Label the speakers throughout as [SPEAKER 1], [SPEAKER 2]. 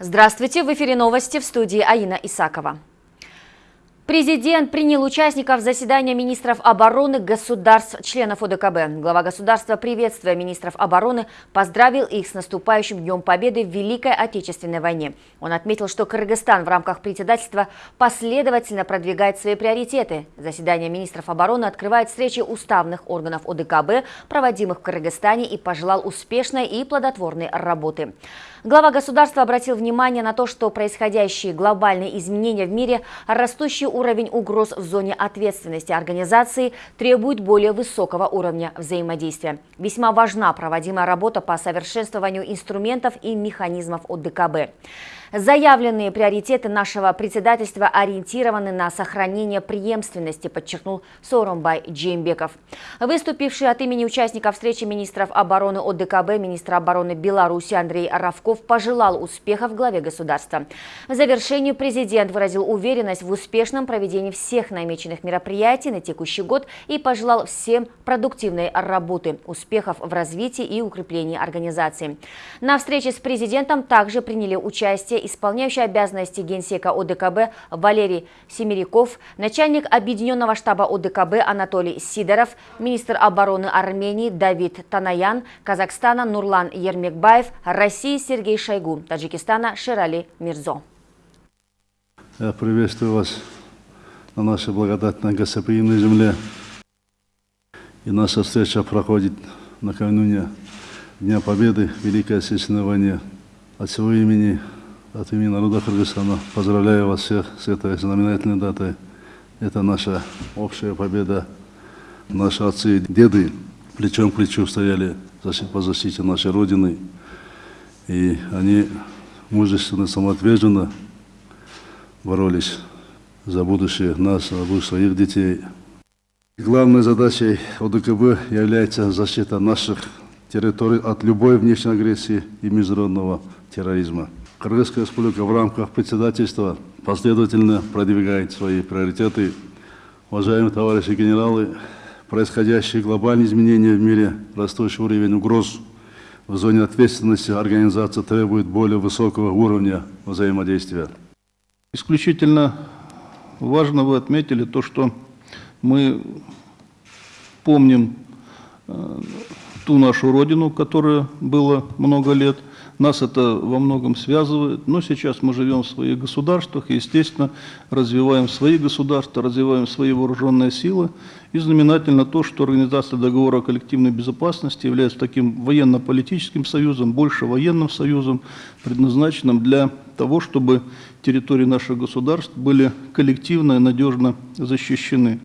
[SPEAKER 1] Здравствуйте, в эфире новости в студии Аина Исакова. Президент принял участников заседания министров обороны государств, членов ОДКБ. Глава государства, приветствуя министров обороны, поздравил их с наступающим Днем Победы в Великой Отечественной войне. Он отметил, что Кыргызстан в рамках председательства последовательно продвигает свои приоритеты. Заседание министров обороны открывает встречи уставных органов ОДКБ, проводимых в Кыргызстане, и пожелал успешной и плодотворной работы. Глава государства обратил внимание на то, что происходящие глобальные изменения в мире, растущий уровень угроз в зоне ответственности организации требуют более высокого уровня взаимодействия. Весьма важна проводимая работа по совершенствованию инструментов и механизмов ОДКБ. Заявленные приоритеты нашего председательства ориентированы на сохранение преемственности, подчеркнул Соромбай Джеймбеков. Выступивший от имени участников встречи министров обороны ОДКБ, министр обороны Беларуси Андрей Равков пожелал успехов главе государства. В завершении президент выразил уверенность в успешном проведении всех намеченных мероприятий на текущий год и пожелал всем продуктивной работы, успехов в развитии и укреплении организации. На встрече с президентом также приняли участие исполняющий обязанности генсека ОДКБ Валерий Семеряков, начальник Объединенного штаба ОДКБ Анатолий Сидоров, министр обороны Армении Давид Танаян, Казахстана Нурлан Ермекбаев, России Сергей Шойгу, Таджикистана Ширали Мирзо.
[SPEAKER 2] Я приветствую вас на нашей благодатной гостеприимной земле. И наша встреча проходит накануне Дня Победы в Великой Отечественной войне. От всего имени от имени народа Кыргызстана поздравляю вас всех с этой знаменательной датой. Это наша общая победа. Наши отцы и деды плечом к плечу стояли по защите нашей Родины. И они мужественно, самоотверженно боролись за будущее нас, за будущее своих детей. Главной задачей ОДКБ является защита наших территорий от любой внешней агрессии и международного терроризма. Кыргызская республика в рамках председательства последовательно продвигает свои приоритеты. Уважаемые товарищи генералы, происходящие глобальные изменения в мире, растущий уровень угроз в зоне ответственности организации требует более высокого уровня взаимодействия.
[SPEAKER 3] Исключительно важно вы отметили то, что мы помним э, ту нашу родину, которая была много лет – нас это во многом связывает, но сейчас мы живем в своих государствах и, естественно, развиваем свои государства, развиваем свои вооруженные силы. И знаменательно то, что Организация договора о коллективной безопасности является таким военно-политическим союзом, больше военным союзом, предназначенным для того, чтобы территории наших государств были коллективно и надежно защищены.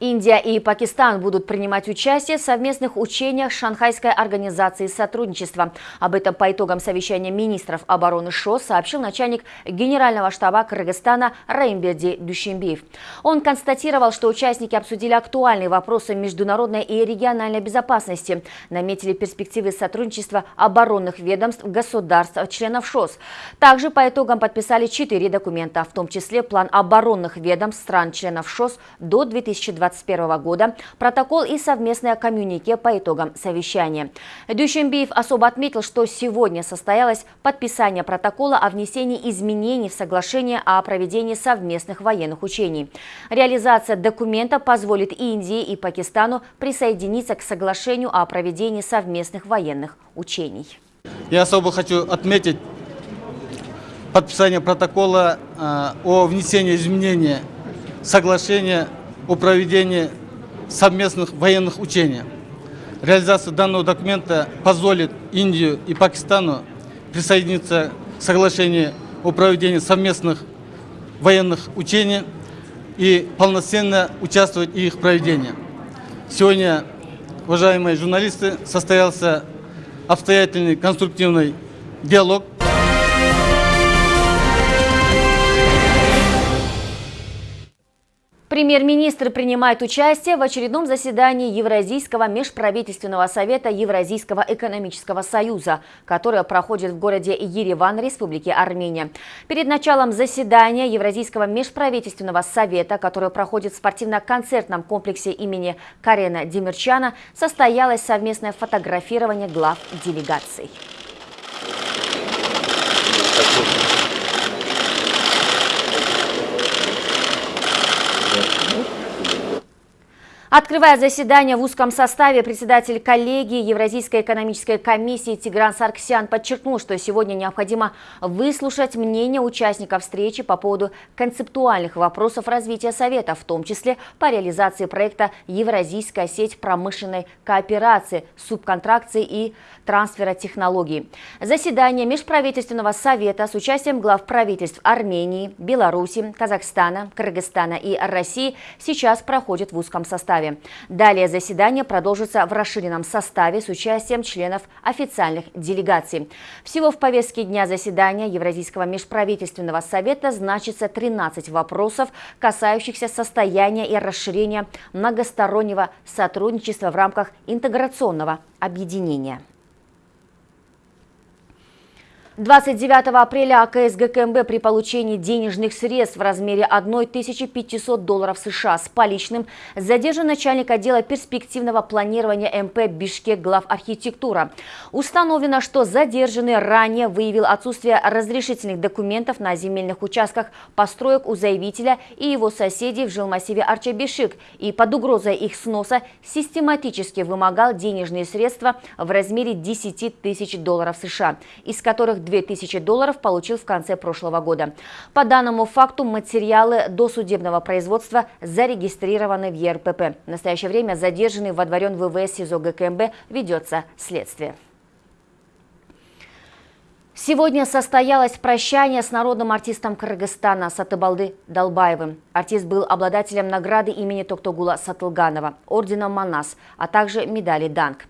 [SPEAKER 1] Индия и Пакистан будут принимать участие в совместных учениях Шанхайской организации сотрудничества. Об этом по итогам совещания министров обороны ШОС сообщил начальник Генерального штаба Кыргызстана Раимберди Душимбиев. Он констатировал, что участники обсудили актуальные вопросы международной и региональной безопасности, наметили перспективы сотрудничества оборонных ведомств государств, членов ШОС. Также по итогам подписали четыре документа, в том числе план оборонных ведомств стран-членов ШОС до 2020 2021 года, протокол и совместное коммюнике по итогам совещания. Дюшембиев особо отметил, что сегодня состоялось подписание протокола о внесении изменений в соглашение о проведении совместных военных учений. Реализация документа позволит Индии и Пакистану присоединиться к соглашению о проведении совместных военных учений.
[SPEAKER 4] Я особо хочу отметить подписание протокола э, о внесении изменений соглашения о проведении совместных военных учений. Реализация данного документа позволит Индию и Пакистану присоединиться к соглашению о проведении совместных военных учений и полноценно участвовать в их проведении. Сегодня, уважаемые журналисты, состоялся обстоятельный конструктивный диалог
[SPEAKER 1] Премьер-министр принимает участие в очередном заседании Евразийского межправительственного совета Евразийского экономического союза, которое проходит в городе Ереван, Республики Армения. Перед началом заседания Евразийского межправительственного совета, которое проходит в спортивно-концертном комплексе имени Карена Демирчана, состоялось совместное фотографирование глав делегаций. Открывая заседание в узком составе, председатель коллегии Евразийской экономической комиссии Тигран Сарксян подчеркнул, что сегодня необходимо выслушать мнение участников встречи по поводу концептуальных вопросов развития Совета, в том числе по реализации проекта «Евразийская сеть промышленной кооперации, субконтракции и трансфера технологий». Заседание Межправительственного совета с участием глав правительств Армении, Беларуси, Казахстана, Кыргызстана и России сейчас проходит в узком составе составе. Далее заседание продолжится в расширенном составе с участием членов официальных делегаций. Всего в повестке дня заседания Евразийского межправительственного совета значится 13 вопросов, касающихся состояния и расширения многостороннего сотрудничества в рамках интеграционного объединения. 29 апреля АКС ГКМБ при получении денежных средств в размере 1500 долларов США с поличным задержан начальник отдела перспективного планирования МП Бишкек глав архитектура. Установлено, что задержанный ранее выявил отсутствие разрешительных документов на земельных участках построек у заявителя и его соседей в жилмассиве Арчабишик и под угрозой их сноса систематически вымогал денежные средства в размере 10 тысяч долларов США, из которых 2000 долларов получил в конце прошлого года. По данному факту материалы досудебного производства зарегистрированы в ЕРПП. В настоящее время задержанный водворен в ВВС СИЗО ГКМБ ведется следствие. Сегодня состоялось прощание с народным артистом Кыргызстана Сатыбалды Долбаевым. Артист был обладателем награды имени Токтогула Сатылганова, ордена Манас, а также медали Данг.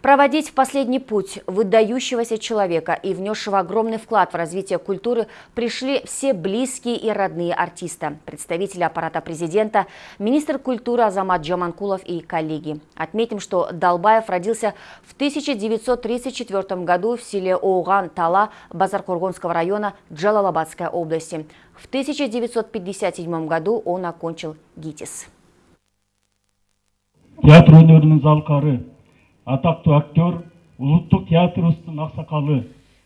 [SPEAKER 1] Проводить в последний путь выдающегося человека и внесшего огромный вклад в развитие культуры пришли все близкие и родные артиста, представители аппарата президента, министр культуры Азамат Джаманкулов и коллеги. Отметим, что Долбаев родился в 1934 году в селе Оуган-Тала Базаркургонского района Джалалабадской области. В 1957 году он окончил ГИТИС.
[SPEAKER 5] Театр өнерінің залқары атақты актер улуттук театрыбыздын аксакалы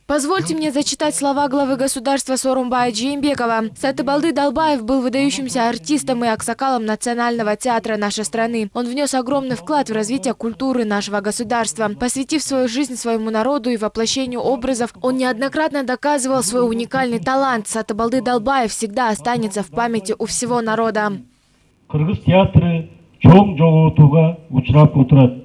[SPEAKER 6] Позвольте мне зачитать слова главы государства Сорумбая Джеймбекова. Сатыбалды Долбаев был выдающимся артистом и аксакалом Национального театра нашей страны. Он внес огромный вклад в развитие культуры нашего государства. Посвятив свою жизнь своему народу и воплощению образов, он неоднократно доказывал свой уникальный талант. Сатыбалды Долбаев всегда останется в памяти у всего народа.
[SPEAKER 5] Кыргыз театры чоң жоготууга учурап отурат.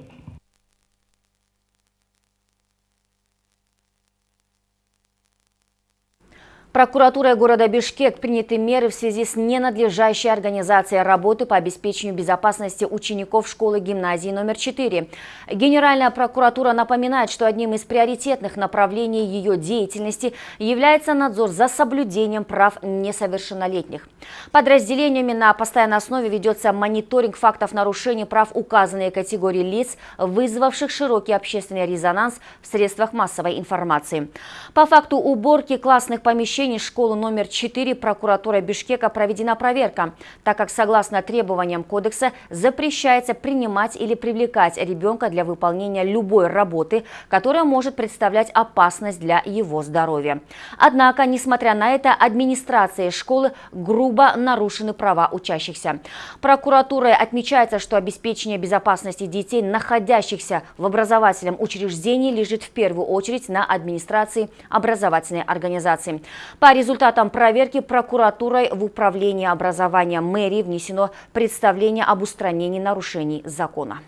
[SPEAKER 1] Прокуратурой города Бишкек приняты меры в связи с ненадлежащей организацией работы по обеспечению безопасности учеников школы-гимназии номер 4. Генеральная прокуратура напоминает, что одним из приоритетных направлений ее деятельности является надзор за соблюдением прав несовершеннолетних. Подразделениями на постоянной основе ведется мониторинг фактов нарушений прав указанной категории лиц, вызвавших широкий общественный резонанс в средствах массовой информации. По факту уборки классных помещений помещении школы номер 4 прокуратура Бишкека проведена проверка, так как согласно требованиям кодекса запрещается принимать или привлекать ребенка для выполнения любой работы, которая может представлять опасность для его здоровья. Однако, несмотря на это, администрацией школы грубо нарушены права учащихся. Прокуратурой отмечается, что обеспечение безопасности детей, находящихся в образовательном учреждении, лежит в первую очередь на администрации образовательной организации. По результатам проверки прокуратурой в Управление образования мэрии внесено представление об устранении нарушений закона.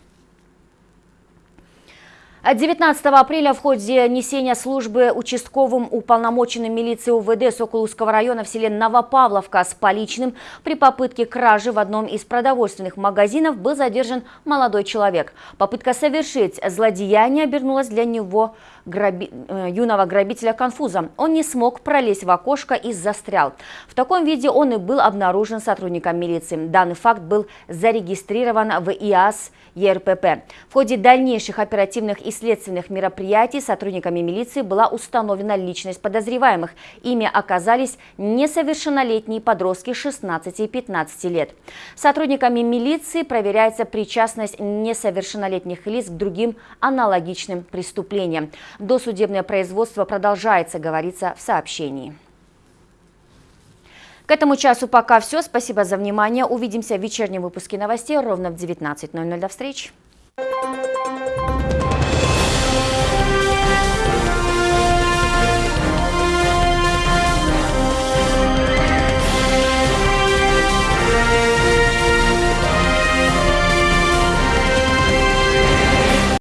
[SPEAKER 1] 19 апреля в ходе несения службы участковым уполномоченным милиции УВД Соколуского района в селе Новопавловка с поличным при попытке кражи в одном из продовольственных магазинов был задержан молодой человек. Попытка совершить злодеяние обернулась для него граби... Э, юного грабителя конфузом. Он не смог пролезть в окошко и застрял. В таком виде он и был обнаружен сотрудником милиции. Данный факт был зарегистрирован в ИАС ЕРПП. В ходе дальнейших оперативных и следственных мероприятий сотрудниками милиции была установлена личность подозреваемых. Ими оказались несовершеннолетние подростки 16 и 15 лет. Сотрудниками милиции проверяется причастность несовершеннолетних лиц к другим аналогичным преступлениям. Досудебное производство продолжается, говорится в сообщении. К этому часу пока все. Спасибо за внимание. Увидимся в вечернем выпуске новостей ровно в 19.00. До встречи.